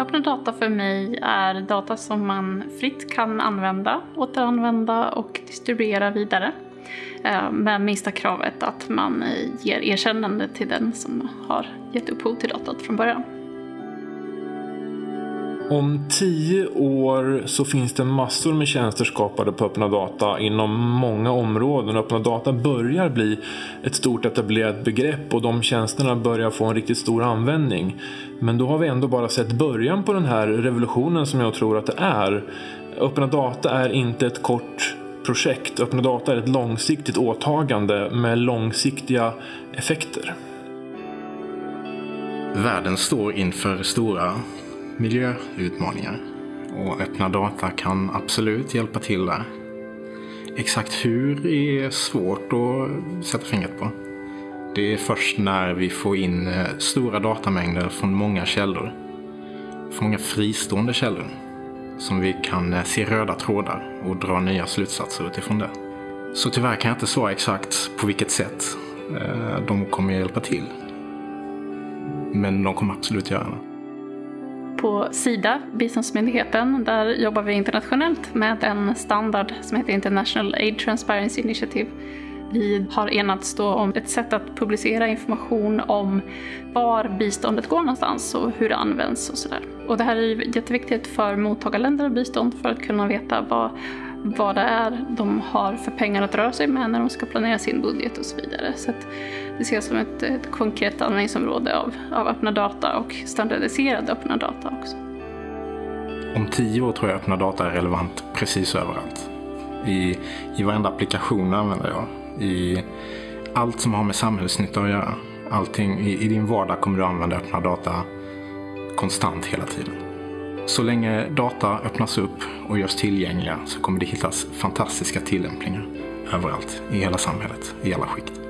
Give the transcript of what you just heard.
Öppna data för mig är data som man fritt kan använda, återanvända och distribuera vidare. Eh, med minsta kravet att man ger erkännande till den som har gett upphov till datat från början. Om tio år så finns det massor med tjänster skapade på öppna data inom många områden. Öppna data börjar bli ett stort etablerat begrepp och de tjänsterna börjar få en riktigt stor användning. Men då har vi ändå bara sett början på den här revolutionen som jag tror att det är. Öppna data är inte ett kort projekt. Öppna data är ett långsiktigt åtagande med långsiktiga effekter. Världen står inför stora miljöutmaningar. Och öppna data kan absolut hjälpa till där. Exakt hur är svårt att sätta fingret på. Det är först när vi får in eh, stora datamängder från många källor, från många fristående källor, som vi kan eh, se röda trådar och dra nya slutsatser utifrån det. Så tyvärr kan jag inte svara exakt på vilket sätt eh, de kommer hjälpa till. Men de kommer absolut göra det på Sida, biståndsmyndigheten, där jobbar vi internationellt med en standard som heter International Aid Transparency Initiative. Vi har enats då om ett sätt att publicera information om var biståndet går någonstans och hur det används och sådär. Och det här är jätteviktigt för mottagarländer av bistånd för att kunna veta vad vad det är de har för pengar att röra sig med när de ska planera sin budget och så vidare. Så det ses som ett, ett konkret användningsområde av, av öppna data och standardiserad öppna data också. Om tio år tror jag öppna data är relevant precis överallt. I, i varenda applikation använder jag. I allt som har med samhällsnytta att göra. Allting, i, I din vardag kommer du använda öppna data konstant hela tiden. Så länge data öppnas upp och görs tillgängliga så kommer det hittas fantastiska tillämpningar överallt i hela samhället, i alla skikt.